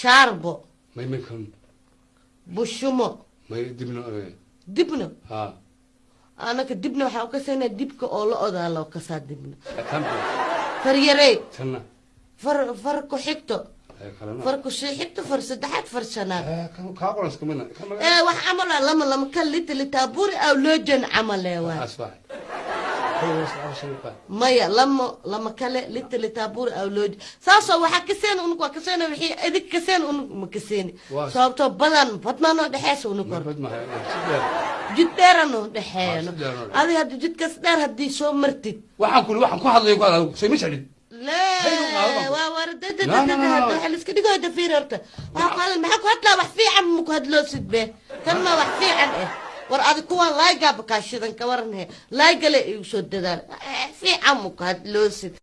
shaarbo bushumo may dibna dibno ha. Anaka dibna waxaa u kasaynaa dibka oo la odaa loo kasaa dibna tanna far far ku xigto. Far ku sii xigto far saddexaad far shanaad. Eh, ee wax camal ah lama lama. Kan lita litaaburi aw loojan maya lama lama kale lita litaaburi aw looja saasoo waxaa kaseen unug waa kaseen wixii idig kaseen unug ma kaseeni sababtoo badan badnaanoo dhexeesa unug hor jid dheeranoo dhexeeyano Ah, si dheer oo adi hadda jidkas dheer haddii soo martid. Waxaan kuli waxaan ku hadlayo ku hadlayo soo ma liska dhigooda fiir horta. Waxaa ku hadlaa wax fiican ma ku hadloosid be? Kan ma wax fiican eh war adi kuwaan laaygaaba kaashidan ka waran he laaygale igu soo dadaal. Eh, fiican ma ku hadloosid